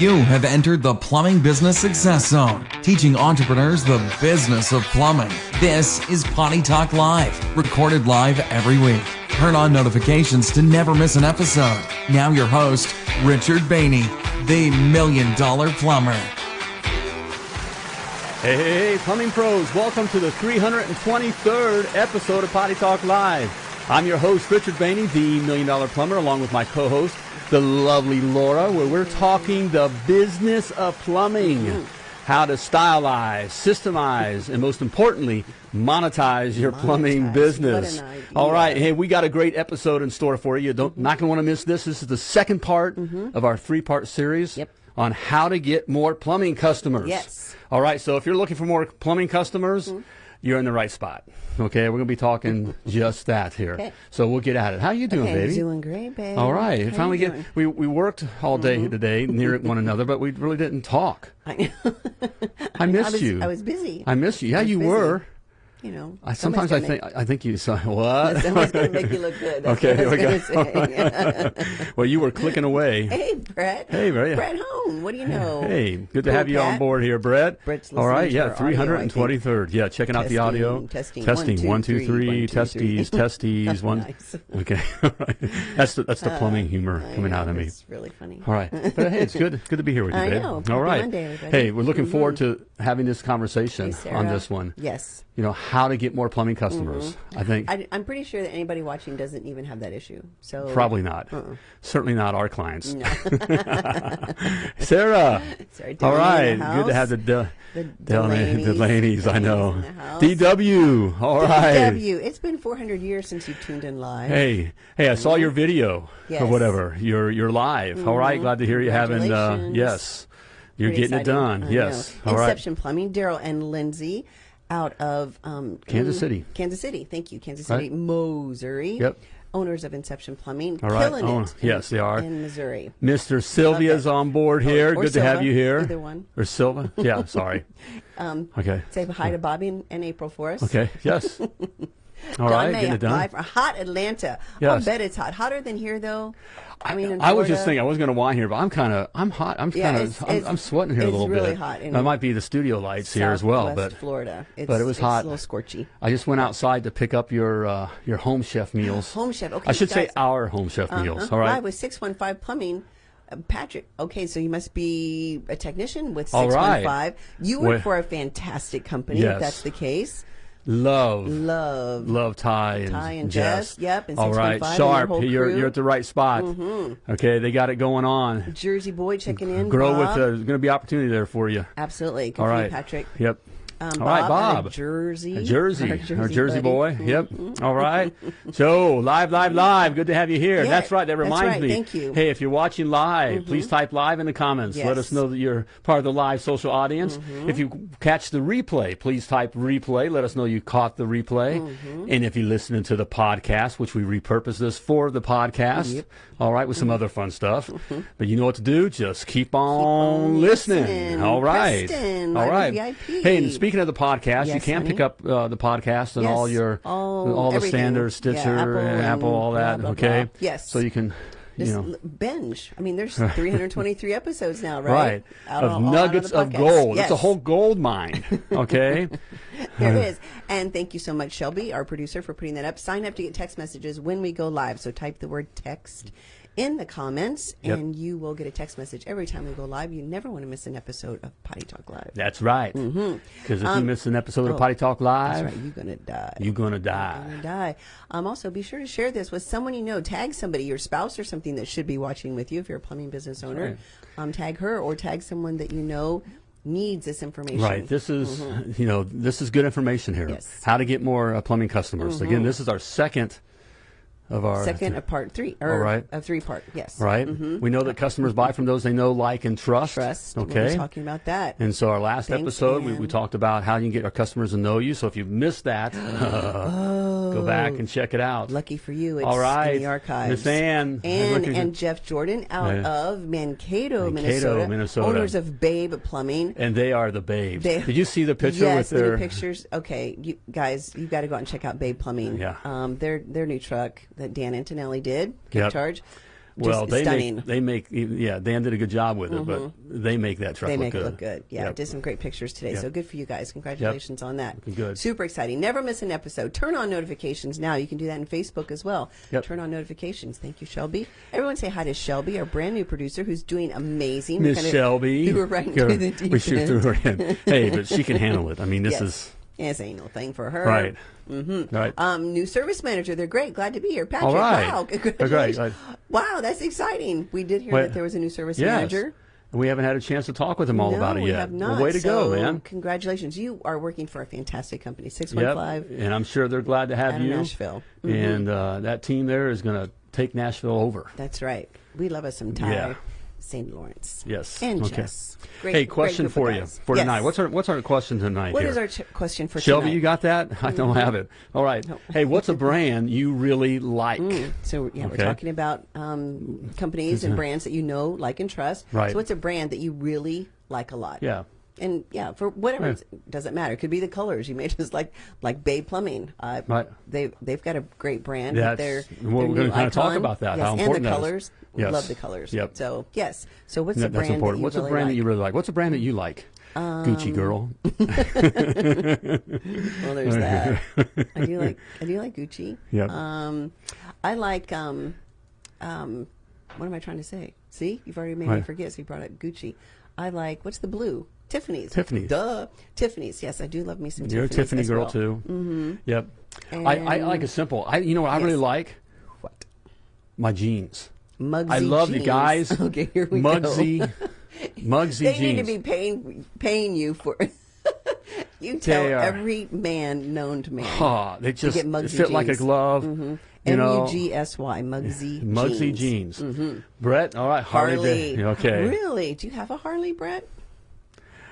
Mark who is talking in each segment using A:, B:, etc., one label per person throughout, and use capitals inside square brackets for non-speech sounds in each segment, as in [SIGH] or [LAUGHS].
A: You have entered the Plumbing Business Success Zone, teaching entrepreneurs the business of plumbing. This is Potty Talk Live, recorded live every week. Turn on notifications to never miss an episode. Now, your host, Richard Bainey, the Million Dollar Plumber.
B: Hey, plumbing pros, welcome to the 323rd episode of Potty Talk Live. I'm your host, Richard Bainey, the Million Dollar Plumber, along with my co host, the lovely Laura, where we're talking the business of plumbing. How to stylize, systemize, and most importantly, monetize your plumbing business.
C: What an idea.
B: All right, hey, we got a great episode in store for you. Don't not gonna want to miss this. This is the second part of our three-part series
C: Mm-hmm. Yep.
B: on how to get more plumbing customers.
C: Yes.
B: All right, so if you're looking for more plumbing customers,
C: Mm-hmm.
B: You're in the right spot. Okay, we're gonna be talking [LAUGHS] just that here.
C: Okay.
B: So we'll get at it. How you doing,
C: Okay,
B: baby?
C: doing great, babe.
B: All right.
C: How
B: Finally get we we worked all day
C: Mm-hmm.
B: today near [LAUGHS] one another, but we really didn't talk.
C: I,
B: I missed
C: I was,
B: you.
C: I was busy.
B: I missed you. Yeah, you
C: busy.
B: were.
C: You know,
B: I, sometimes I think I think you [LAUGHS] saw what? [LAUGHS]
C: somebody's going to make you look good. That's
B: Okay,
C: what
B: here we go. well, you were clicking away. [LAUGHS]
C: hey, Brett.
B: Hey, Brett.
C: Brett Hone. What do you know?
B: Hey, good to have you on board here, Brett.
C: Brett's
B: All right, yeah,
C: our audio, I think.
B: 323rd. Yeah, checking out the audio.
C: testing.
B: testing.
C: One, two,
B: One, two,
C: three.
B: three.
C: One, two, three.
B: Testes, testes. One.
C: Nice.
B: Okay, right. That's the that's the uh, plumbing humor coming out of me.
C: It's really funny.
B: All right, but hey, it's good good to be here with you,
C: I
B: babe.
C: know.
B: All right. Hey, we're looking forward mm-hmm. to having this conversation on this one.
C: Yes.
B: You know how to get more plumbing customers. I think
C: I, I'm pretty sure that anybody watching doesn't even have that issue. So
B: probably not. Certainly not our clients.
C: No. [LAUGHS]
B: Sarah. [LAUGHS]
C: Sorry,
B: All right, good to have the. De-
C: The
B: Delaney-
C: Delaney's.
B: Delaney's. I know. DW. All right.
C: DW. It's been 400 years since you tuned in live.
B: Hey, hey! I saw your video or
C: Yes. Mm-hmm.
B: whatever. You're you're live. All right, glad to hear you having. Uh, yes, you're
C: Pretty
B: getting
C: exciting.
B: it done.
C: I
B: Yes.
C: know.
B: All right.
C: Inception Plumbing, Daryl and Lindsay out of um,
B: Kansas City.
C: Kansas City. Thank you. Kansas
B: Right.
C: City, Missouri.
B: Yep.
C: Owners of Inception Plumbing.
B: All right.
C: Killing
B: Oh,
C: it.
B: yes, they are.
C: In Missouri.
B: Mr. Sylvia's on board here.
C: or
B: Good to have you here.
C: either one.
B: Or Silva? Yeah. [LAUGHS] Sorry.
C: Um,
B: Okay.
C: say hi to Bobby and, and April for us.
B: Okay. Yes. [LAUGHS] All right.
C: May,
B: Getting it done.
C: from hot Atlanta. I'll bet it's hot. Hotter than here, though. I mean, in
B: I was just thinking I was going to whine here, but I'm kind of I'm hot. I'm
C: Yeah,
B: kind of I'm, I'm sweating here a
C: it's
B: little
C: really
B: bit.
C: hot in
B: That might be the studio lights here as well, but
C: Florida. It's,
B: but it was
C: it's
B: hot.
C: a little scorchy.
B: I just went outside to pick up your uh, your home chef [GASPS] meals.
C: Home chef. Okay,
B: I should say our home chef meals.
C: Uh-huh.
B: All right.
C: Live with 615 Plumbing. Uh, Patrick, okay, so you must be a technician with
B: All right.
C: 615. You work for a fantastic company,
B: Yes.
C: if that's the case.
B: Love.
C: Love.
B: Love Ty and,
C: Ty and
B: Jess.
C: Jess, yep, and
B: All right,
C: 615 and
B: sharp. You're
C: crew.
B: you're at the right spot. Okay, they got it going on.
C: Jersey boy checking in.
B: Grow
C: Bob.
B: with. Uh, there's going to be opportunity there for you.
C: Absolutely. Good
B: All
C: you, Patrick.
B: Yep.
C: Um,
B: All right, Bob.
C: Jersey.
B: Jersey,
C: Our
B: our Jersey
C: buddy. Mm-hmm.
B: boy. Yep. All right. So live, live, live. Good to have you here.
C: Yeah,
B: that's right. That reminds
C: right.
B: me.
C: Thank you. Mm-hmm.
B: Hey, if you're watching live, please type live in the comments. Let us know that you're part of the live social audience.
C: Mm-hmm.
B: If you catch the replay, please type replay. Let us know you caught the replay.
C: Mm-hmm.
B: And if you're listening to the podcast, which we repurpose this for the podcast, all right, with some
C: Mm-hmm.
B: other fun stuff. But you know what to do. Just keep on,
C: on
B: listening.
C: listening.
B: All right.
C: Preston,
B: all right.
C: VIP.
B: Hey, and speaking of the podcast, you can
C: honey.
B: pick up uh, the podcast and
C: Yes.
B: all your
C: All-
B: all the
C: everything.
B: standards,
C: Yeah,
B: Stitcher,
C: Apple
B: and
C: and
B: Apple, all that.
C: blah,
B: okay.
C: blah. Yes.
B: So you can, you
C: Just
B: know,
C: binge. I mean, there's [LAUGHS] 323 episodes now, right?
B: right,
C: Out
B: of
C: all-
B: nuggets of gold. It's a whole gold mine. [LAUGHS] Okay.
C: There [LAUGHS] is. And thank you so much, Shelby, our producer, for putting that up. Sign up to get text messages when we go live. So type the word text in the comments,
B: Yep.
C: and you will get a text message every time we go live. You never want to miss an episode of Potty Talk Live.
B: That's right. Because if you miss an episode of
C: oh,
B: Potty Talk
C: That's
B: Live,
C: right. You're gonna die.
B: you're gonna
C: You're
B: die.
C: gonna die. Um, also, be sure to share this with someone you know. Tag somebody, your spouse or something that should be watching with you. If you're a plumbing business owner,
B: right.
C: um, tag her or tag someone that you know needs this information.
B: Right. This is, you know, this is good information here.
C: Mm-hmm. Yes. Mm-hmm.
B: How to get more uh, plumbing customers. Again, this is our second of our
C: Second of part three, or
B: All right.
C: of three part. Yes.
B: Right. We know that customers buy from those they know, like, and trust.
C: Mm-hmm. Trust.
B: Okay.
C: talking about that.
B: And so our last
C: Thanks,
B: episode, we, we talked about how you can get our customers to know you. So if you've missed that, [GASPS] [LAUGHS] go back and check it out.
C: Lucky for you, it's
B: All right.
C: in the archives.
B: Miss Ann.
C: And, and Jeff Jordan out
B: Yeah.
C: of Mankato,
B: Mankato,
C: Minnesota,
B: Minnesota.
C: Owners of Babe Plumbing.
B: And they are the babes.
C: They-
B: Did you see the picture
C: yes,
B: with their?
C: pictures. Okay, you guys, you've got to go out and check out Babe Plumbing.
B: Yeah.
C: Um, their their new truck that Dan Antonelli did, Kick
B: Yep.
C: Charge.
B: Well, they
C: stunning.
B: make they make yeah. Dan did a good job with it, but mm-hmm. they make that truck
C: They
B: look
C: make
B: good.
C: it look good. Yeah,
B: Yep.
C: did some great pictures today.
B: Yep.
C: So good for you guys. Congratulations on that.
B: Looking good.
C: Super exciting. Never miss an episode. Turn on notifications now. You can do that in Facebook as well.
B: Yep.
C: Turn on notifications. Thank you, Shelby. Everyone say hi to Shelby, our brand new producer who's doing amazing. [LAUGHS] We
B: Miss [LAUGHS] Shelby. [LAUGHS]
C: threw her right into the deep
B: we shoot through her in. Hey, but she can handle it. I mean, this
C: Yes.
B: is
C: Yes, ain't no thing for her.
B: right. Mm-hmm. Right.
C: Um, new service manager. They're great. Glad to be here, Patrick.
B: All right.
C: Wow, congratulations! Wow, that's exciting. We did hear
B: Wait.
C: that there was a new service
B: yes.
C: manager.
B: And we haven't had a chance to talk with them all
C: no,
B: about it
C: we
B: yet.
C: have
B: Well,
C: not.
B: way to
C: so,
B: go, man.
C: Congratulations. You are working for a fantastic company. Six one
B: Yep. And I'm sure they're glad to have you.
C: Nashville. Mhm.
B: And uh, that team there is going to take Nashville over.
C: That's right. We love us some Ty
B: Yeah.
C: St. Lawrence.
B: Yes.
C: And
B: Okay.
C: Jess. Great,
B: hey, question for you for
C: Yes.
B: tonight. What's our What's our question tonight?
C: What
B: here?
C: is our ch- question for
B: Shelby,
C: tonight?
B: you got that? I don't mm. have it. All right. Hey, what's a brand you really like? Mm.
C: So yeah, we're talking about um, companies and mm-hmm. brands that you know, like, and trust.
B: Right.
C: So what's a brand that you really like a lot?
B: Yeah.
C: And yeah, for whatever
B: Yeah.
C: it doesn't matter. It could be the colors. You may [LAUGHS] just like like Babe Plumbing. Uh,
B: Right.
C: They they've got a great brand.
B: That's-
C: their
B: we're gonna kinda talk about that,
C: Yes,
B: how
C: and
B: important
C: the
B: that is.
C: colors.
B: Yes.
C: Love the colors.
B: Yep.
C: So yes. So what's
B: That-
C: the
B: that's
C: brand
B: important.
C: that you
B: What's
C: really
B: a brand
C: like?
B: that you really like? What's a brand that you like? Gucci
C: Um,
B: girl. [LAUGHS]
C: Well, there's that. I do like I do like Gucci. [LAUGHS]
B: Yep.
C: Um, I like um, um, what am I trying to say? See, you've already made me forget. So you brought up Gucci. I like what's the blue? Tiffany's.
B: Tiffany's.
C: Duh. Tiffany's. Yes, I do love me some
B: You're a Tiffany girl
C: well.
B: too. Mm-hmm. Yep. I, I like a simple. I you know what I really like
C: What?
B: my jeans.
C: Mugsy
B: I love the
C: jeans.
B: guys. [LAUGHS]
C: Okay, here we
B: Mugsy,
C: go. [LAUGHS]
B: Mugsy
C: They
B: jeans.
C: They need to be paying paying you for. [LAUGHS] you tell every man known to man.
B: Ah, they just
C: get Mugsy
B: fit like a
C: jeans. Mm-hmm.
B: glove. You know,
C: U G S Y. Mugsy.
B: Mugsy
C: jeans.
B: jeans. Brett, all right, Harley.
C: Harley.
B: Okay.
C: Really? Do you have a Harley, Brett?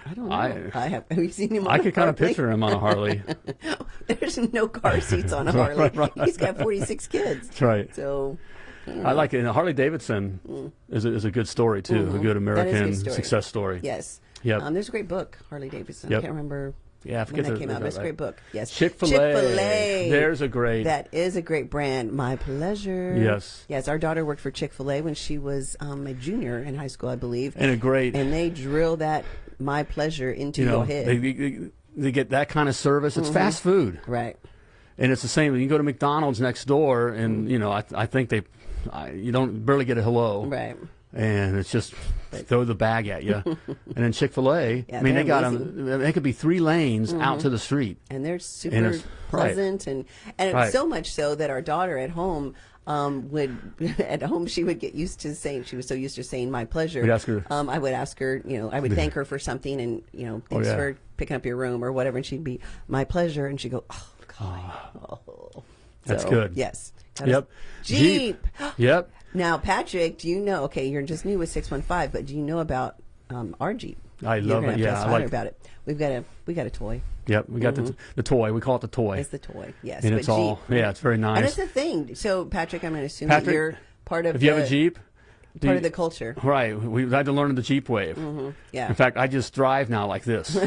C: I don't know.
B: I-
C: I, have. Have you seen him? On
B: I
C: a
B: could kind of picture him on a Harley. [LAUGHS]
C: There's no car seats on a Harley. [LAUGHS] He's got 46 kids.
B: That's right.
C: So
B: I like it. And Harley Davidson is, a, is a good story too. A good
C: Mm. Is a
B: American
C: good story.
B: success story.
C: yes.
B: Yep.
C: Um, there's a great book, Harley Davidson.
B: Yep.
C: I can't remember
B: Yeah, I
C: when
B: forget
C: that came out. but It's a great book. Yes.
B: Chick-fil-A.
C: Chick-fil-A.
B: There's a great.
C: That is a great brand. My pleasure.
B: Yes.
C: Yes. Our daughter worked for Chick Fil A when she was um, a junior in high school, I believe.
B: and a great.
C: And they drill that my pleasure into
B: you know,
C: your head.
B: they, they, they get that kind of service. It's fast food,
C: right.
B: and it's the same. You go to McDonald's next door, and you know, I, I think they, I, you don't barely get a hello,
C: Right.
B: and it's just throw the bag at you. [LAUGHS] and then Chick Fil A,
C: Yeah,
B: I mean, they got
C: amazing. Mm-hmm.
B: them. They could be three lanes out to the street.
C: and they're super
B: right.
C: pleasant and and it's
B: Right.
C: so much so that our daughter at home um, would [LAUGHS] at home she would get used to saying she was so used to saying my pleasure.
B: Ask her-
C: Um, I would ask her, you know, I would thank her for something and you know, thanks
B: Oh, yeah.
C: for picking up your room or whatever, and she'd be my pleasure, and she'd go, oh God, oh.
B: That's
C: So,
B: good.
C: Yes. A
B: Yep.
C: Jeep.
B: Yep.
C: Now, Patrick, do you know? Okay, you're just new with six one five, but do you know about um, our Jeep?
B: I love it. Yeah, I like-
C: about it. We've got a we got a toy.
B: Yep. We got the, the toy. We call it the toy.
C: Mm-hmm. It's the toy, yes.
B: and
C: but
B: it's all
C: Jeep.
B: yeah. It's very nice.
C: And it's a thing. So, Patrick, I'm going to assume that you're part of
B: if you have a Jeep,
C: part of the culture.
B: Right. We had to learn the Jeep wave.
C: Yeah.
B: In fact, I just drive now like this. [LAUGHS]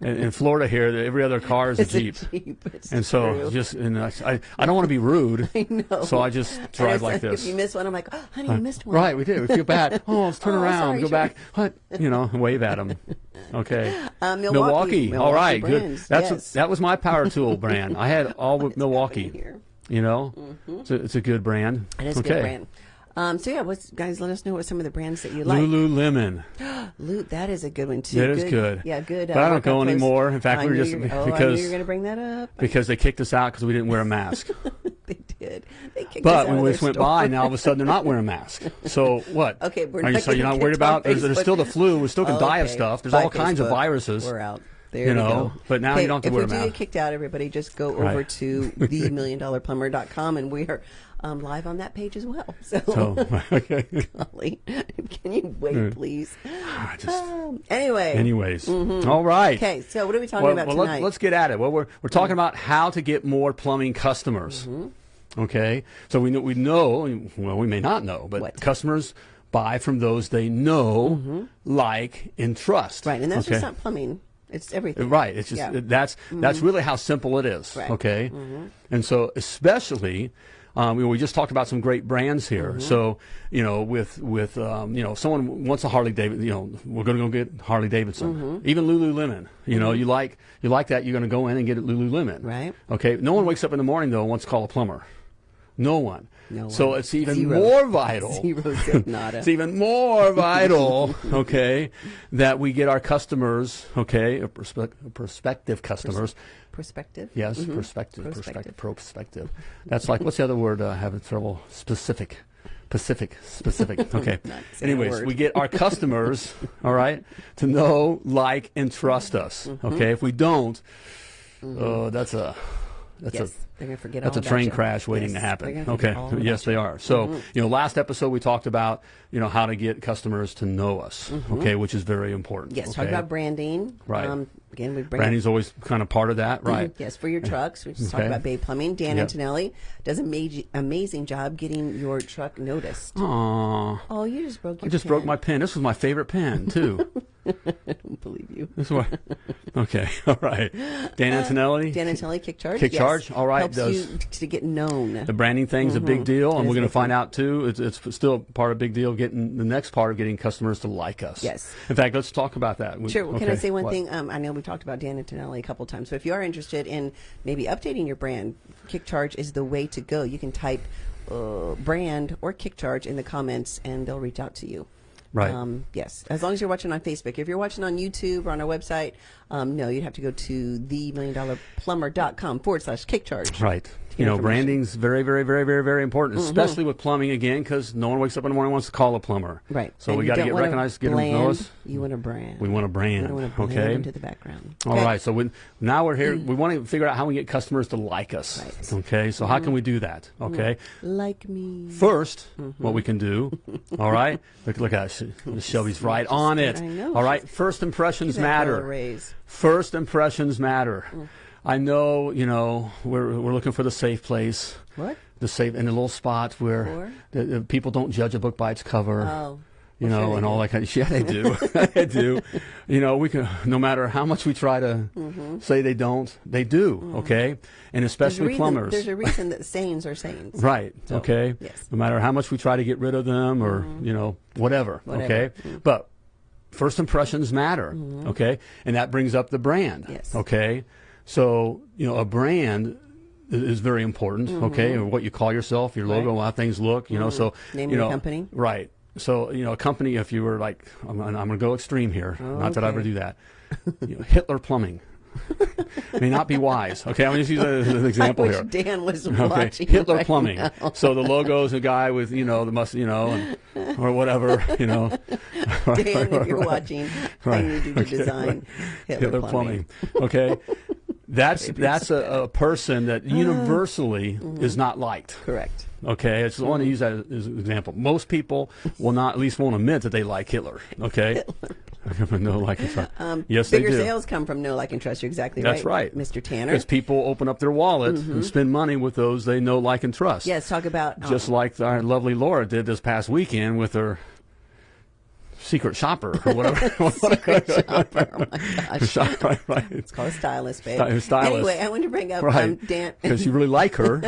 B: in, in Florida here, every other car is a
C: It's
B: Jeep.
C: a Jeep. It's
B: And so
C: true.
B: just and I, I don't want to be rude. [LAUGHS]
C: I know.
B: So I just drive like this.
C: If you miss one, I'm like, oh, honey, you missed one.
B: Right, we did. We feel bad. [LAUGHS] Oh, let's turn
C: Oh,
B: around,
C: sorry,
B: go back. What? You know, wave at them. Okay. [LAUGHS]
C: Uh, Milwaukee.
B: Milwaukee.
C: Milwaukee
B: right,
C: brands,
B: good. That's
C: yes.
B: that was my power tool brand. I had all with Milwaukee. You know, it's, a, it's a good brand.
C: It is a good brand. Um, so yeah, what's, guys, let us know what some of the brands that you like.
B: Lululemon. [GASPS]
C: Loot, that is a good one too.
B: That is good.
C: Yeah, good. uh,
B: I don't go anymore. In fact,
C: I
B: we were just-
C: oh,
B: because-
C: you were going to bring that up.
B: because they kicked us out because we didn't wear a [LAUGHS] mask.
C: they did. They kicked us
B: But
C: out
B: when we just went
C: store.
B: by, now all of a sudden they're not wearing masks. So [LAUGHS] what?
C: Okay, we're not
B: so you're not worried about? There's, there's still the flu. We still can die of stuff. There's
C: Bye,
B: all kinds of viruses.
C: We're out. There
B: You know,
C: go.
B: but now you don't have to
C: if
B: wear
C: we do get kicked out, everybody just go
B: Right.
C: over to themilliondollarplumber.com [LAUGHS] and we are um, live on that page as well. [LAUGHS] So, [LAUGHS]
B: okay.
C: golly, can you wait, please?
B: I just-
C: Um, anyway.
B: anyways, all right.
C: Mm-hmm. Okay, so what are we talking
B: Well,
C: about
B: well
C: tonight?
B: let's, let's get at it. Well, we're we're talking about how to get more plumbing customers.
C: Mm-hmm.
B: Okay, so we know we know. Well, we may not know, but
C: What? Mm-hmm.
B: customers buy from those they know, like, and trust.
C: right, and that's
B: okay?
C: just not plumbing. It's everything.
B: Right. It's just
C: Yeah. Mm-hmm.
B: that's that's really how simple it is.
C: Right.
B: Okay. And so especially Um, we, we just talked about some great brands here.
C: Mm-hmm.
B: So, you know, with with um, you know, if someone wants a Harley Davidson, you know, we're going to go get Harley Davidson.
C: Mm-hmm.
B: Even Lululemon. You know, you like you like that, you're going to go in and get it Lululemon.
C: Right.
B: Okay. No one wakes up in the morning though and wants to call a plumber. No one.
C: No
B: so it's even
C: Zero.
B: more vital. [LAUGHS]
C: Zero [LAUGHS]
B: it's even more [LAUGHS] vital, okay, that we get our customers, okay, prospective customers.
C: Perspective.
B: Yes,
C: Mhm.
B: perspective,
C: Prospective.
B: perspective, prospective. That's like what's the other word? Uh, having trouble. Specific, Pacific, specific. Okay. Anyways, we get our customers, all right, to know, like, and trust us.
C: Mm-hmm.
B: Okay. If we don't, oh, that's a that's
C: Yes,
B: a
C: they're gonna forget
B: that's a train
C: you.
B: crash waiting
C: Yes,
B: to happen. Okay. Yes, they
C: you.
B: are. So,
C: Mhm.
B: you know, last episode we talked about, you know, how to get customers to know us. Okay, which is very important.
C: Mm-hmm. Yes,
B: okay?
C: talk about branding.
B: Right.
C: Um, again, we bring
B: branding's always kind of part of that, right?
C: Yes, for your trucks. We just talked about Babe Plumbing. Dan
B: Yep.
C: Antonelli does an amazing, amazing job getting your truck noticed.
B: Aw.
C: Oh, you just broke your
B: I just
C: pen.
B: broke my pen. This was my favorite pen too. [LAUGHS]
C: I don't believe you.
B: this is what. [LAUGHS] Okay, [LAUGHS] all right. Dan Antonelli.
C: Dan Antonelli, Kick Charge.
B: Kick
C: yes.
B: Charge, all right,
C: Helps
B: does-
C: you to get known.
B: the branding thing's a big deal, and we're going to find out too. It's, it's still part of a big deal. Getting the next part of getting customers to like us.
C: Yes.
B: In fact, let's talk about that. We-
C: Sure. Well, Can I say one
B: what?
C: thing? Um, I know we've talked about Dan Antonelli a couple times, but if you are interested in maybe updating your brand, Kick Charge is the way to go. You can type uh, brand or Kick Charge in the comments, and they'll reach out to you.
B: Right.
C: Um, yes, as long as you're watching on Facebook. If you're watching on YouTube or on our website, um, no, you'd have to go to themilliondollarplumber.com forward slash kick charge.
B: Right. You know, branding's very, very, very, very, very important, especially with plumbing again, because no one wakes up in the morning and wants to call a plumber.
C: Right.
B: So
C: And
B: we got to get recognized, get them to know us.
C: You want a brand.
B: We want a brand.
C: Want to
B: okay.
C: into the background.
B: All
C: Okay.
B: right. So we, now we're here. We [CLEARS THROAT] want to figure out how we get customers to like us.
C: Right. Mm-hmm.
B: Okay. So how can we do that? Okay.
C: Like me.
B: 1st
C: Mm-hmm.
B: what we can do. [LAUGHS] all right. Look, look at Sh- Shelby's right on it.
C: I know.
B: All right. First impressions
C: Give that girl a
B: matter. First impressions matter.
C: Mm.
B: I know. You know. We're we're looking for the safe place.
C: What?
B: The safe in a little spot where the, the people don't judge a book by its cover.
C: Oh.
B: you
C: Well,
B: know,
C: sure
B: and all
C: do.
B: that kind of [LAUGHS] yeah, they do. [LAUGHS] [LAUGHS] they do. You know, we can no matter how much we try to say they don't, they do. Okay, and
C: Mm-hmm. There's a
B: especially
C: reason-
B: plumbers.
C: There's a reason that sayings are sayings.
B: Right.
C: So,
B: okay.
C: yes. Mm-hmm.
B: No matter how much we try to get rid of them or, you know, whatever.
C: Whatever.
B: Okay. But first impressions matter. Okay. And that brings up the brand.
C: Mm-hmm. Yes.
B: Okay. So, you know, a brand is very important. Okay. Or what you call yourself, your logo,
C: Mm-hmm. Right.
B: how things look, you know, so,
C: Name
B: you know,
C: company.
B: Right. So, you know, a company, if you were like, I'm, I'm going to go extreme here. Not that I ever do that. You know, Hitler Plumbing. [LAUGHS] May not be wise. Okay. I'm going to use a- an [LAUGHS] example
C: I wish
B: here.
C: Dan was [LAUGHS]
B: Okay,
C: watching.
B: Hitler
C: right
B: Plumbing.
C: now.
B: So the logo is a guy with you know the must you know and, or whatever you know.
C: Dan, if you're watching, I need you to
B: Okay,
C: design Hitler,
B: Hitler
C: Plumbing.
B: Plumbing. Okay, that's that's a, a person that universally is not liked.
C: Correct.
B: Okay, I just want to use that as an example. Most people will not at least won't admit that they like Hitler. Okay, [LAUGHS] [LAUGHS] no like and trust.
C: Um,
B: yes, they
C: bigger sales come from no like and trust. You're exactly
B: That's
C: right,
B: right,
C: Mr. Tanner.
B: Because people open up their wallet and spend money with those they know, like, and trust.
C: yes, talk about um,
B: just like our lovely Laura did this past weekend with her secret shopper or whatever. [LAUGHS]
C: secret shopper. Oh my gosh. [LAUGHS]
B: Shop- right, right.
C: It's called a stylist, babe.
B: Sty- stylist.
C: Anyway, I want to bring up um,
B: Right.
C: Dan. [LAUGHS]
B: Because you really like her.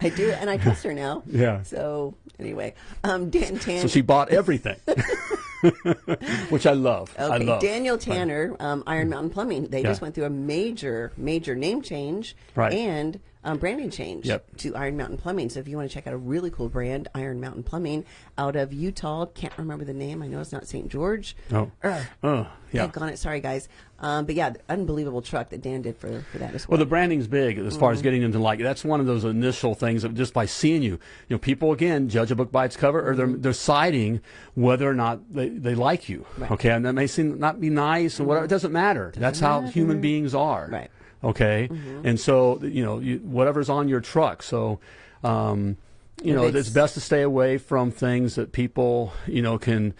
C: I do, and I trust her now.
B: Yeah.
C: So anyway, um, Dan Tan.
B: so she bought everything. Which I love. I
C: Okay,
B: love.
C: Daniel Tanner, um, Iron Mountain Plumbing. They
B: Yeah.
C: just went through a major, major name change
B: Right.
C: and um, branding change
B: Yep.
C: to Iron Mountain Plumbing. So if you want to check out a really cool brand, Iron Mountain Plumbing, out of Utah, can't remember the name. I know it's not St. George.
B: Oh.
C: Ugh.
B: Oh, yeah.
C: Heck on it. Sorry, guys. Um, but yeah, the unbelievable truck that Dan did for, for that as
B: Well,
C: well.
B: the branding's big as far as
C: Mm-hmm.
B: getting them to like. That's one of those initial things that just by seeing you, you know, people again judge a book by its cover, or they're
C: Mm-hmm.
B: they're citing whether or not they, they like you.
C: Right. Mm-hmm.
B: Okay, and that may seem not be nice or whatever. It doesn't matter. That's how human beings are.
C: Right.
B: Okay, and so you know, you, whatever's on your truck. So. Um, you know,
C: it's-
B: it's best to stay away from things that people, you know, can,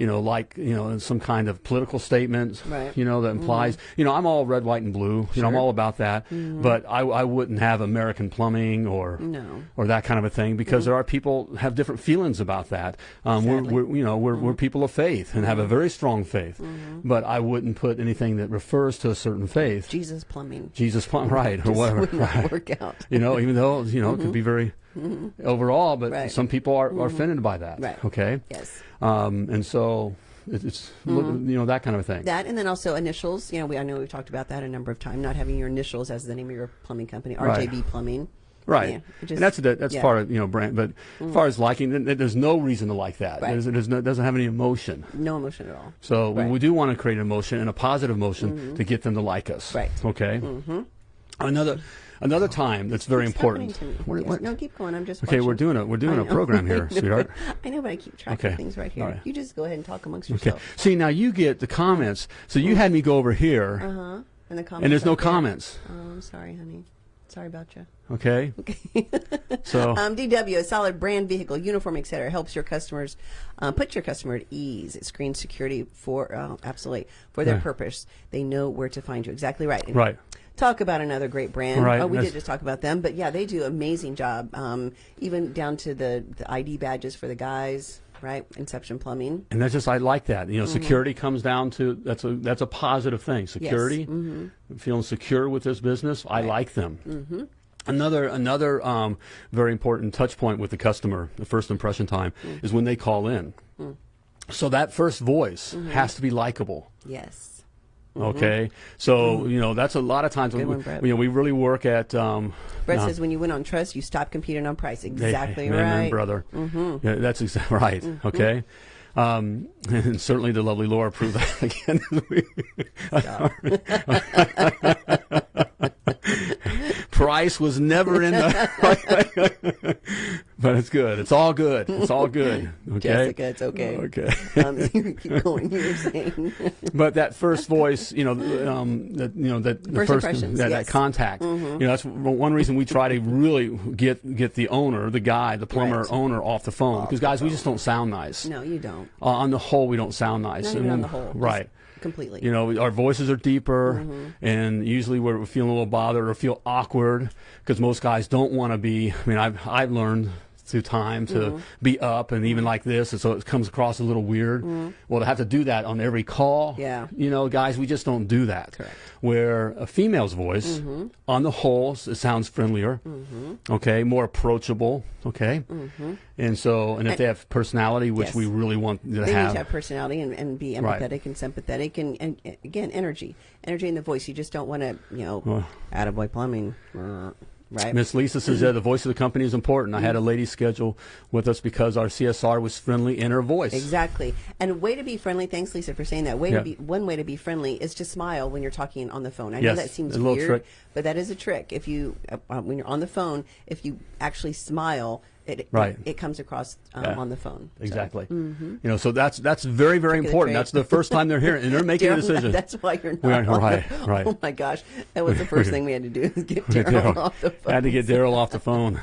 B: you know, like you know, some kind of political statement,
C: Right.
B: you know, that mm-hmm. implies, you know, I'm all red, white, and blue. You know, I'm all about that. Mm-hmm. But I, I wouldn't have American plumbing or
C: No.
B: or that kind of a thing because mm-hmm. there are people have different feelings about that. Um, we're, we're, you know, we're, we're mm-hmm. people of faith and have a very strong faith. But I wouldn't put anything that refers to a certain faith.
C: Jesus plumbing.
B: Jesus, plumbing, [LAUGHS] right, or whatever. right.
C: work out.
B: You know, even though you know it could be very overall, but
C: Right.
B: some people are, are offended by that.
C: Right.
B: Okay.
C: Yes.
B: Um, and so it, it's look- you know that kind of a thing.
C: That and then also initials. You know, we I know we've talked about that a number of times. Not having your initials as the name of your plumbing company,
B: Right.
C: RJB Plumbing.
B: Right,
C: Yeah, it
B: and that's that's
C: yeah.
B: part of you know brand. But as far as liking, th- th- there's no reason to like that.
C: Right.
B: There's, there's no, it doesn't have any emotion.
C: No emotion at all.
B: So we-
C: Right.
B: we do want to create an emotion and a positive emotion to get them to like us.
C: Right.
B: Okay. Mm-hmm. Another another time that's very important.
C: happening to me.
B: What- what-
C: No, keep going. I'm just
B: Okay, we're doing a we're doing a program here, [LAUGHS]
C: I know.
B: sweetheart.
C: I know, but I keep track
B: Okay.
C: of things right here.
B: Right.
C: You just go ahead and talk amongst yourself. Okay.
B: See now you get the comments. So you had me go over here,
C: Uh huh. And the comments.
B: and there's no
C: there.
B: comments.
C: Oh, I'm sorry, honey. Sorry about you.
B: Okay. Okay. So [LAUGHS]
C: Um, DW, a solid brand vehicle, uniform, etc., helps your customers uh, put your customer at ease. It screens security for uh, absolutely for their
B: Right.
C: purpose. They know where to find you. Exactly right. And
B: right.
C: Talk about another great brand.
B: Right,
C: Oh, we did just talk about them, but yeah, they do amazing job. Um, even down to the, the ID badges for the guys. Right. Inception Plumbing.
B: And that's just I like that. You know,
C: Mm-hmm.
B: security comes down to that's a that's a positive thing. Security,
C: Mm-hmm.
B: feeling secure with this business. I like them. Mm-hmm. Another another um, very important touch point with the customer, the first impression time,
C: Mm.
B: is when they call in. So that first voice
C: Mm-hmm.
B: has to be likable.
C: Yes.
B: Okay, so you know that's a lot of times
C: Mm-hmm. Good
B: when
C: one,
B: we, you know we really work at. Um,
C: Brett
B: uh,
C: says when you win on trust, you stop competing on price.
B: Hey,
C: Exactly
B: amen, [LAUGHS]
C: right. Mm-hmm.
B: brother. Yeah, that's exactly right. Okay. Um, [LAUGHS] and certainly the lovely Laura proved that [LAUGHS] again. Price was never in the. [LAUGHS] but it's good. It's all good. It's all good. [LAUGHS] Okay.
C: Jessica, it's okay.
B: Okay. [LAUGHS]
C: Um, you keep going. You were saying.
B: but that first voice, you know, um, that you know that the
C: First
B: first,
C: impressions,
B: that,
C: yes.
B: that contact, you know, that's one reason we try to really get get the owner, the guy, the plumber
C: Right.
B: owner, off the phone because guys, we just don't sound nice.
C: no, you don't.
B: Uh, on the whole, we don't sound nice.
C: Not
B: And
C: on the whole. just
B: right?
C: Completely.
B: You know, our voices are deeper,
C: Mm-hmm.
B: and usually we're feeling a little bothered or feel awkward because most guys don't want to be. I mean, I've I've learned through time to
C: Mm-hmm.
B: be up and even like this, and so it comes across a little weird. Well, to have to do that on every call,
C: Mm-hmm. Yeah.
B: you know, guys, we just don't do that.
C: Correct.
B: Where a female's voice,
C: Mm-hmm.
B: on the whole, it sounds friendlier, okay, more approachable, okay, and so and if they have personality, which
C: Mm-hmm. Yes.
B: we really want to
C: they
B: have,
C: need to have personality and, and be
B: Right.
C: empathetic and sympathetic and, and, again energy energy in the voice you just don't want to you know
B: Well-
C: attaboy plumbing uh, right
B: Miss Lisa says, that the voice of the company is important. I had a lady schedule with us because our CSR was friendly in her voice.
C: Exactly. And a way to be friendly. Thanks, Lisa, for saying that. Way
B: Yeah.
C: to be one way to be friendly is to smile when you're talking on the phone. I
B: Yes,
C: know that seems
B: a little
C: weird,
B: trick.
C: but that is a trick. If you uh, when you're on the phone, if you actually smile, it
B: Right.
C: it, it comes across um,
B: Yeah.
C: on the phone. So,
B: Exactly. You know, so that's that's very very important. That's the first time they're hearing and they're [LAUGHS] making a decision.
C: That's why you're not.
B: We are-
C: on the-
B: right, right. [LAUGHS]
C: Oh my gosh, that was the first thing we had to do is get [LAUGHS] Daryl
B: Daryl-
C: off the phone.
B: Had to get Daryl off the phone.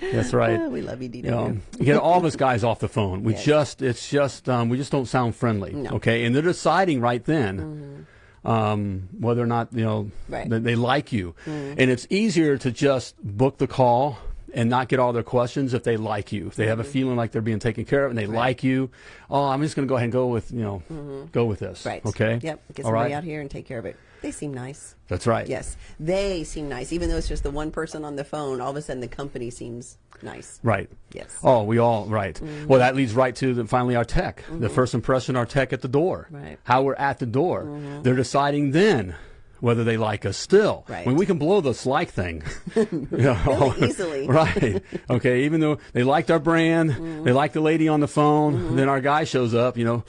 B: That's right.
C: Ah, we love you, DW.
B: You know, get all of us guys off the phone. We
C: Yes.
B: just, it's just, um, we just don't sound friendly.
C: No.
B: Okay, and they're deciding right then um, whether or not you know
C: Right.
B: that they like you,
C: Mm-hmm.
B: and it's easier to just book the call and not get all their questions if they like you. If they have a feeling like they're being taken care of and they like you, oh, I'm just going to go ahead and go with you know, go with this.
C: Mm-hmm. Right.
B: Okay.
C: Yep. Get somebody
B: right.
C: out here and take care of it. They seem nice.
B: That's right.
C: Yes, they seem nice. Even though it's just the one person on the phone, all of a sudden the company seems nice.
B: Right.
C: Yes.
B: Oh, we all right. Well, that leads right to the, finally our tech. The first impression, our tech at the door.
C: Right. Mm-hmm.
B: How we're at the door. They're deciding then whether they like us still.
C: Right.
B: When we can blow this like thing. [LAUGHS] [LAUGHS] you know,
C: Really easily. [LAUGHS]
B: right. Okay. Even though they liked our brand,
C: Mm-hmm.
B: they liked the lady on the phone, then our guy shows up. You know.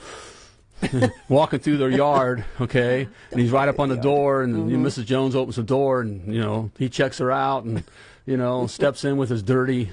B: walking through their yard, okay, and he's right up on the door, and you know,
C: Mm-hmm.
B: Mrs. Jones opens the door, and you know he checks her out, and you know steps in with his dirty,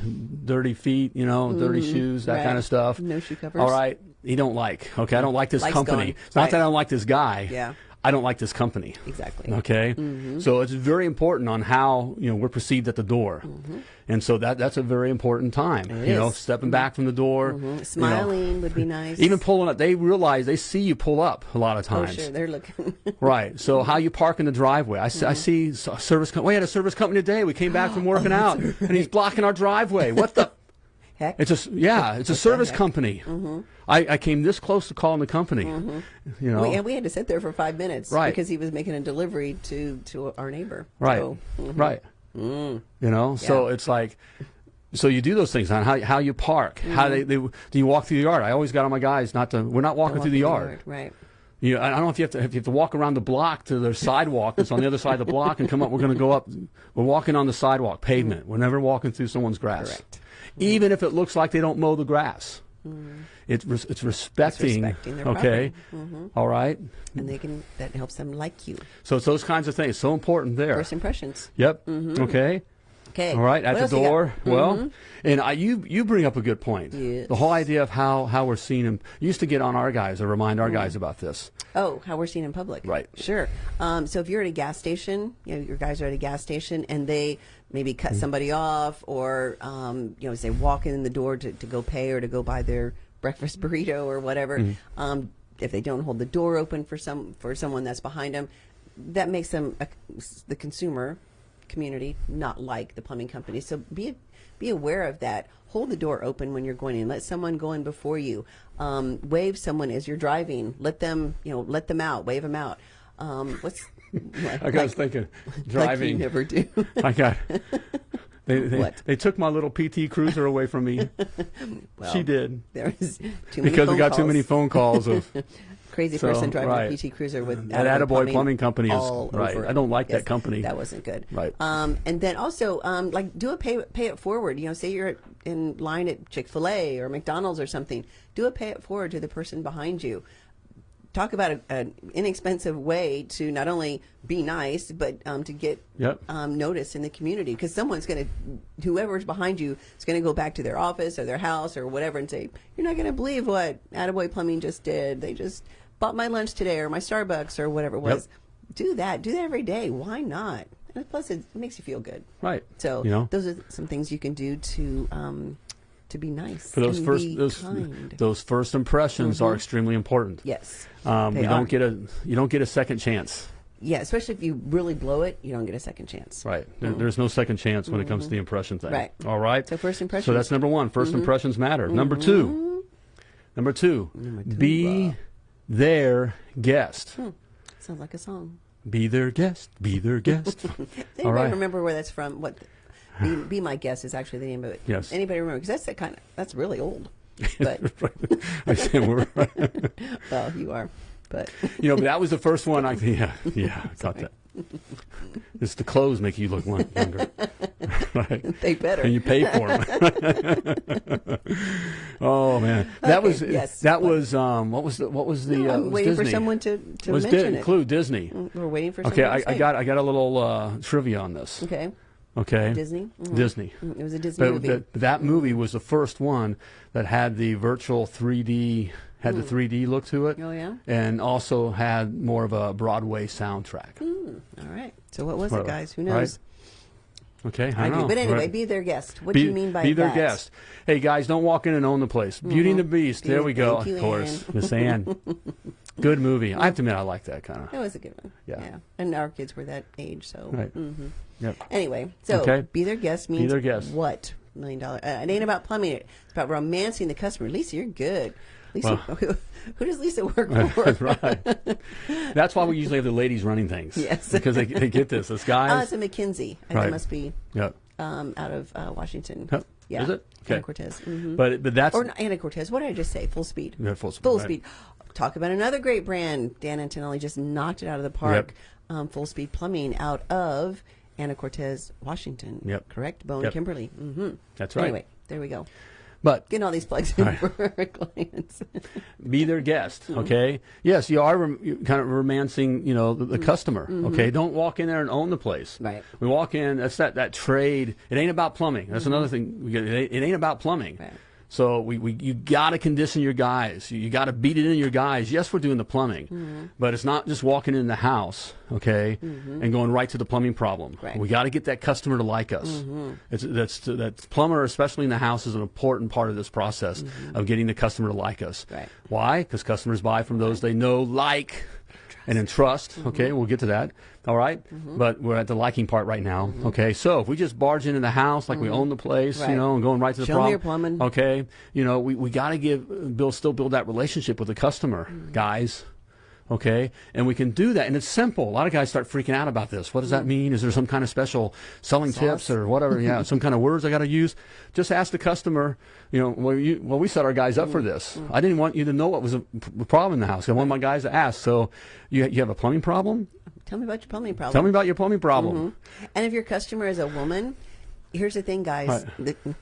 B: dirty feet, you know, dirty shoes, that
C: Mm-hmm. Right.
B: kind of stuff.
C: No shoe covers.
B: All right, he don't like. Okay, I don't like this
C: Like's
B: company.
C: gone.
B: It's not
C: Right.
B: that I don't like this guy.
C: Yeah.
B: I don't like this company.
C: Exactly.
B: Okay, mm-hmm. so it's very important on how you know we're perceived at the door, mm-hmm. and so that that's a very important time.
C: It
B: you know,
C: is.
B: stepping back from the door, mm-hmm. you know.
C: Smiling would be [LAUGHS] nice.
B: even pulling up. They realize they see you pull up a lot of times.
C: oh,
B: times.
C: sure, they're looking. [LAUGHS]
B: Right. So how you park in the driveway? I, see- I see service. We had a service company today. We came back from working oh, out, and he's blocking our driveway. What the?
C: Heck.
B: It's a s- yeah. It's a service company. Mm-hmm. I, I came this close to calling the company. Mm-hmm. You know.
C: We, and we had to sit there for five minutes
B: Right.
C: because he was making a delivery to to our neighbor.
B: Right.
C: So, mhm.
B: Right. Mm. You know. So it's like. So you do those things on how how you park, how mm-hmm. they, they do you walk through the yard? I always got on my guys not to. We're not walking
C: Walk
B: through the
C: in
B: yard.
C: Right.
B: You, I don't know if you have to if you have to walk around the block to the sidewalk that's on the other side of the block and come up. We're going to go up. We're walking on the sidewalk, pavement. We're never walking through someone's grass,
C: Correct. Mm-hmm.
B: even if it looks like they don't mow the grass. Mm-hmm. It's res- it's respecting.
C: respecting their
B: okay, mm-hmm. All right.
C: And they can that helps them like you.
B: So it's those kinds of things. So important there.
C: First impressions.
B: Yep. Okay.
C: Okay.
B: All right. At
C: What
B: the
C: else you got?
B: door. Well, and I, you you bring up a good point.
C: Yes.
B: The whole idea of how how we're seen. And used to get on our guys or remind our guys about this.
C: Oh, how we're seen in public.
B: Right.
C: Sure. Um, so if you're at a gas station, you know, your guys are at a gas station and they maybe cut
B: Mm-hmm.
C: somebody off or, um, you know, say walk in the door to, to go pay or to go buy their breakfast burrito or whatever.
B: Mm-hmm.
C: Um, if they don't hold the door open for some, for someone that's behind them, that makes them, a, the consumer community not like the plumbing company. So be, be aware of that. Hold the door open when you're going in. Let someone go in before you. Um, wave someone as you're driving. Let them, you know, let them out. Wave them out. Um, what's like,
B: I was thinking [LAUGHS]
C: like you
B: driving.
C: never do.
B: I got. [LAUGHS] They, they,
C: What?
B: they took my little PT Cruiser away from me. [LAUGHS]
C: Well,
B: she did
C: There was too many
B: because we got too
C: calls.
B: many phone calls of
C: crazy
B: So,
C: person driving
B: right.
C: a PT Cruiser with
B: That Attaboy Plumbing Company is-
C: all
B: right.
C: over
B: I don't like that company.
C: That wasn't good.
B: Right.
C: Um, and then also, um, like, do a pay pay it forward. You know, say you're in line at Chick Fil A or McDonald's or something. Do a pay it forward to the person behind you. Talk about an inexpensive way to not only be nice, but um, to get
B: Yep.
C: um, notice in the community because someone's going to, whoever's behind you is going to go back to their office or their house or whatever and say, "You're not going to believe what Attaboy Plumbing just did. They just bought my lunch today or my Starbucks or whatever it was." Do that. Do that every day. Why not? And plus, it makes you feel good.
B: right.
C: So
B: you know
C: those are some things you can do to um, to be nice
B: for those first
C: be
B: those
C: kind. Mm-hmm.
B: those first impressions are extremely important.
C: yes.
B: Um, you
C: are.
B: don't get a you don't get a second chance.
C: Yeah, especially if you really blow it, you don't get a second chance.
B: Right. There, There's no second chance when it comes to the impression thing.
C: Mm-hmm. Right.
B: All right.
C: So first
B: So that's number one. 1st impressions matter. Number two. Number two. Be their guest.
C: Sounds like a song.
B: Be their guest. Be their guest. [LAUGHS] All
C: remember where that's from? What? Be, [LAUGHS] be my guest is actually the name of it.
B: Yes.
C: Anybody remember? Because that's that kind of that's really old. [LAUGHS] But
B: I said we're, [LAUGHS]
C: well, you are. But
B: you know, but that was the first one. I yeah, yeah, got that. It's the clothes make you look one- younger, right?
C: they better.
B: And you pay for them. oh man, that
C: Okay,
B: was
C: yes.
B: that was um what was the what was the
C: No,
B: uh,
C: I'm
B: was
C: waiting
B: Disney.
C: for someone to, to
B: was
C: mention
B: Di-
C: it.
B: Clue Disney.
C: We're waiting for.
B: Okay,
C: someone
B: I, I got I got a little uh, trivia on this.
C: Okay,
B: Okay,
C: Disney. Mhm.
B: Disney.
C: Mm, It was a Disney
B: But
C: movie.
B: that, that movie was the first one that had the virtual 3D, had the 3D look to it,
C: oh yeah.
B: and also had more of a Broadway soundtrack.
C: Mm, all right. So what was it, guys? Who
B: Right.
C: knows?
B: Okay, I
C: I
B: know.
C: do. But anyway,
B: right.
C: be their guest. What
B: be,
C: do you mean by
B: be their
C: that?
B: guest? Hey guys, don't walk in and own the place. Beauty and the Beast. There we go. Of course. Miss Anne. [LAUGHS] Good movie. I have to admit, I like that kind of.
C: That was a good one.
B: Yeah.
C: And our kids were that age, so.
B: Right.
C: mhm.
B: Yep.
C: Anyway, so
B: Okay.
C: be their guest means be
B: their guest.
C: what? Million dollar. Uh, it ain't about plumbing. It's about romancing the customer. Lisa, you're good. Lisa, who, [LAUGHS] who does Lisa work [LAUGHS] for?
B: That's right. That's why we usually have the ladies running things.
C: Yes.
B: Because they, they get this. This
C: Ah,
B: guys.
C: it's a McKinsey.
B: Right.
C: It must be
B: yep.
C: um, out of uh, Washington.
B: Yep.
C: Yeah.
B: Is it? Okay.
C: Anacortes. hmm
B: But but that's
C: Or not Anacortes. What did I just say? Full speed.
B: Yeah, full speed,
C: Full
B: right.
C: speed. Talk about another great brand. Dan Antonelli just knocked it out of the park.
B: Yep.
C: Um, full speed plumbing out of Anacortes, Washington.
B: Yep.
C: Correct. Bone
B: Yep.
C: Kimberly. hmm
B: That's right.
C: Anyway, there we go.
B: But
C: Getting all these plugs [LAUGHS] in
B: Right.
C: for our clients. [LAUGHS]
B: be their guest,
C: Mm-hmm.
B: okay? Yes, you are kind of romancing, you know, the, the customer,
C: Mm-hmm.
B: okay? Don't walk in there and own the place.
C: Right.
B: We walk in, that's that, that trade. It ain't about plumbing. That's another thing. It, ain't, it ain't about plumbing.
C: Mm-hmm. Right.
B: So we, we you got to condition your guys. You, you got to beat it in your guys. Yes, we're doing the plumbing,
C: Mm-hmm.
B: but it's not just walking in the house, okay, mm-hmm. and going right to the plumbing problem.
C: Right.
B: We got to get that customer to like us. Mm-hmm. It's that's that plumber, especially in the house, is an important part of this process mm-hmm. of getting the customer to like us.
C: Right.
B: Why? Because customers buy from those they know, like, and in trust. Okay, we'll get to that. All right? Mm-hmm. but we're at the liking part right now. Mm-hmm. Okay, so if we just barge into the house like we mm-hmm. own the place, you know, and going right to the
C: Show me
B: problem.
C: your plumbing.
B: Okay, you know, we, we got to give build still build that relationship with the customer, guys. Okay, and we can do that, and it's simple. A lot of guys start freaking out about this. What does that mean? Is there some kind of special selling tips or whatever? Yeah, some kind of words I got to use. Just ask the customer. You know, well, you, well, we set our guys up for this. I didn't want you to know what was a problem in the house. I want my guys to ask. So, you you have a plumbing problem?
C: Tell me about your plumbing problem.
B: Tell me about your plumbing problem. Mm-hmm.
C: And if your customer is a woman, here's the thing, guys.
B: Right.
C: The-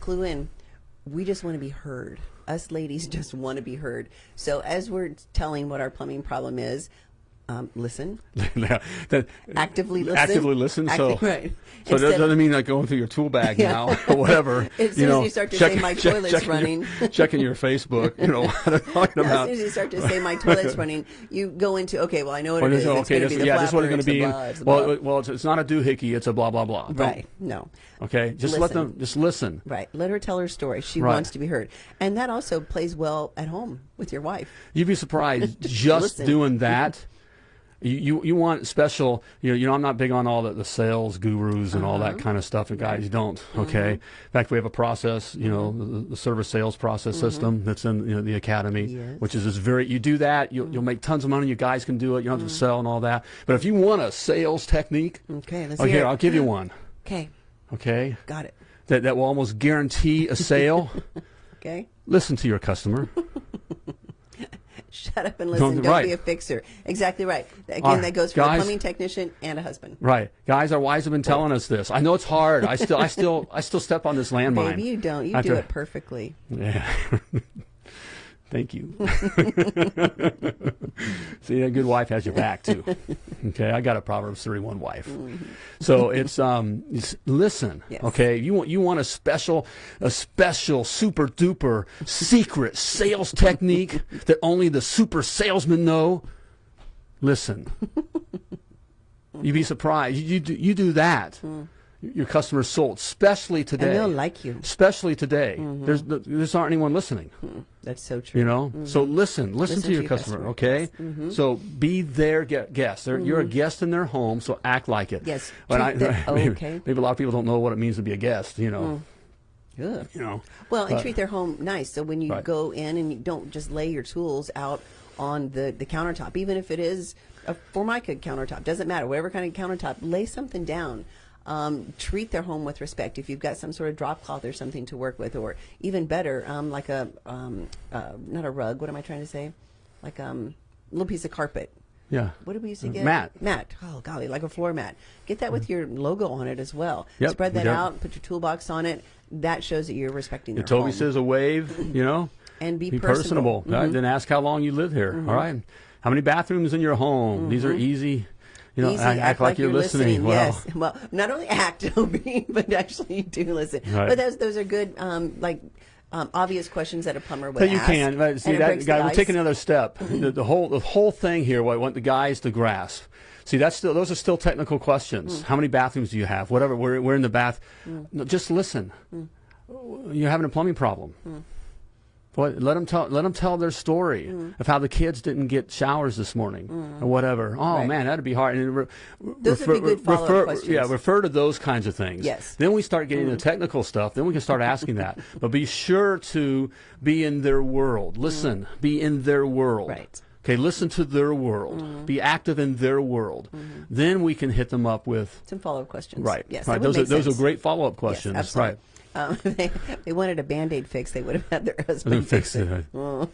C: clue in. We just want to be heard. Us ladies [LAUGHS] just want to be heard. So as we're telling what our plumbing problem is, um, listen, [LAUGHS]
B: That-
C: actively listen,
B: Actively listen. so,
C: right.
B: so that doesn't mean like going through your tool bag
C: Yeah.
B: now or whatever. [LAUGHS]
C: As soon
B: you
C: as you start to say, "My toilet's
B: checking your-
C: running." [LAUGHS]
B: checking your Facebook. You know what I'm talking
C: As
B: about.
C: soon as you start to say my toilet's running, you go into okay. Well, I know what
B: Well,
C: it. It's
B: okay,
C: going to
B: this-
C: be the
B: yeah, this is what it's going to be.
C: the blah, it's
B: well,
C: blah.
B: well, it's, it's not a doohickey. It's a blah blah blah. Don't-
C: right? No,
B: Okay, just let them just listen.
C: right. Let her tell her story. She
B: Right.
C: wants to be heard, and that also plays well at home with your wife.
B: You'd be surprised just doing that. You, you you want special you know you know I'm not big on all the, the sales gurus and all
C: Uh-huh.
B: that kind of stuff and guys don't
C: Mm-hmm.
B: okay in fact we have a process you know the, the service sales process system that's in you know, the academy
C: Mm-hmm. Yes. Mm-hmm.
B: which is just very you do that you'll, you'll make tons of money you guys can do it you don't have to sell and all that but if you want a sales technique
C: Okay, let's
B: oh
C: hear
B: here
C: it.
B: I'll give you one
C: Okay,
B: okay
C: got it.
B: that that will almost guarantee a sale [LAUGHS]
C: Okay,
B: listen to your customer [LAUGHS]
C: shut up and listen. Don't,
B: right.
C: be a fixer. Exactly right. Again, that goes for
B: guys.
C: a plumbing technician and a husband.
B: Right, guys. Our wives have been telling us this. I know it's hard. I still, I still, I still step on this [LAUGHS] landmine.
C: Maybe you don't. You
B: I
C: do it perfectly.
B: Yeah. [LAUGHS] Thank you. [LAUGHS] See, a good wife has your back too. Okay, I got a Proverbs thirty one wife. So it's um, it's, listen.
C: Yes.
B: Okay, you want you want a special, a special super duper secret sales technique [LAUGHS] that only the super salesmen know. Listen. [LAUGHS] You'd be surprised. You, you do you do that. Your customers sold, especially today.
C: And they'll like you.
B: Especially today. Mm-hmm. There's there's aren't anyone listening. Mm-hmm.
C: That's so true.
B: You know, mm-hmm. so listen, listen,
C: Listen
B: to your
C: to your
B: customer,
C: customer,
B: okay?
C: yes.
B: So be their guest. You're a guest in their home, so act like it.
C: Yes,
B: But I,
C: them- oh, [LAUGHS]
B: maybe,
C: okay.
B: maybe a lot of people don't know what it means to be a guest. You know, mm.
C: Ugh.
B: you know.
C: Well, and
B: But-
C: treat their home nice. So when you
B: Right.
C: go in and you don't just lay your tools out on the, the countertop, even if it is a Formica countertop, doesn't matter. Whatever kind of countertop, lay something down. Um, treat their home with respect. If you've got some sort of drop cloth or something to work with, or even better, um, like a um, uh, not a rug. What am I trying to say? Like um, a little piece of carpet.
B: Yeah.
C: What did we used to get?
B: Mat.
C: Mat. Oh golly, like a floor mat. Get that with your logo on it as well.
B: Yep,
C: Spread that
B: yep.
C: out. Put your toolbox on it. That shows that you're respecting their
B: Toby
C: home.
B: says a wave, you know, [LAUGHS]
C: And be
B: personable.
C: personable. Mm-hmm.
B: Right? Then ask how long you live here. All right. How many bathrooms in your home? These are easy. You know.
C: Easy,
B: act, act like, you're listening. Well,
C: Yes. [LAUGHS] Well, not only act, [LAUGHS] but actually you do listen.
B: Right.
C: But those those are good, um, like um, obvious questions that a plumber would
B: But you
C: ask.
B: can. But see that guy. We'll
C: ice.
B: take another step. [CLEARS THROAT] the, the whole the whole thing here. What I want the guys to grasp. See, that's still those are still technical questions.
C: Mm.
B: How many bathrooms do you have? Whatever. We're we're in the bath. No, just listen.
C: Mm.
B: You're having a plumbing problem. What, let them tell. Let them tell their story
C: Mm.
B: of how the kids didn't get showers this morning mm. or whatever. Oh
C: Right.
B: man, that'd be hard. And re-
C: Those would be good follow-up
B: refer,
C: questions.
B: Yeah, refer to those kinds of things.
C: Yes.
B: Then we start getting the mm. technical stuff. Then we can start asking that. [LAUGHS] But be sure to be in their world. Mm. Listen. Be in their world.
C: Right.
B: Okay. Listen to their world. Be active in their world. Mm-hmm. Then we can hit them up with.
C: Some follow up questions.
B: Right.
C: Yes.
B: Right. Those are
C: make
B: those are great follow up
C: Yes,
B: questions.
C: absolutely.
B: right.
C: Um, [LAUGHS] they, they wanted a band aid fix. They would have had their husband
B: Fix it.
C: it. [LAUGHS] Oh.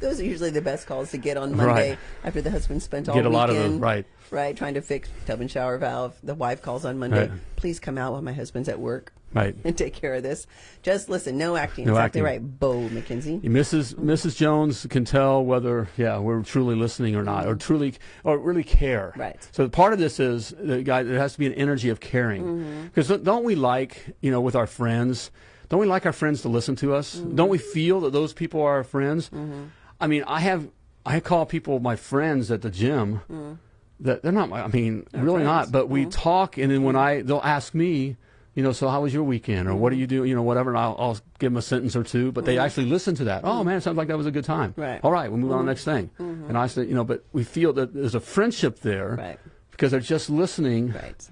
C: those are usually the best calls to get on Monday
B: Right.
C: after the husband spent all
B: Get a lot of
C: weekend,
B: right.
C: Right, trying to fix tub and shower valve. The wife calls on Monday.
B: Right.
C: Please come out while my husband's at work
B: Right.
C: and [LAUGHS] take care of this. Just listen, no acting.
B: No
C: exactly
B: acting.
C: right, Bo McKenzie.
B: Mrs. Mrs. Jones can tell whether yeah we're truly listening or not, or truly or really care.
C: Right.
B: So part of this is the guy. There has to be an energy of caring, mm-hmm. because don't we like you know with our friends don't we like our friends to listen to us?
C: Mm-hmm.
B: Don't we feel that those people are our friends? Mm-hmm. I mean, I have I call people my friends at the gym. Mm. That they're not. my I mean, really not.
C: friends.
B: But we mm-hmm. talk, and then when I they'll ask me, you know, so how was your weekend, or what do you do, you know, whatever, and I'll, I'll give them a sentence or two. But they actually listen to that. Oh man, it sounds like that was a good time.
C: Right.
B: All right, we'll move on to the next thing. And I said, you know, but we feel that there's a friendship there
C: Right.
B: because they're just listening.
C: Right.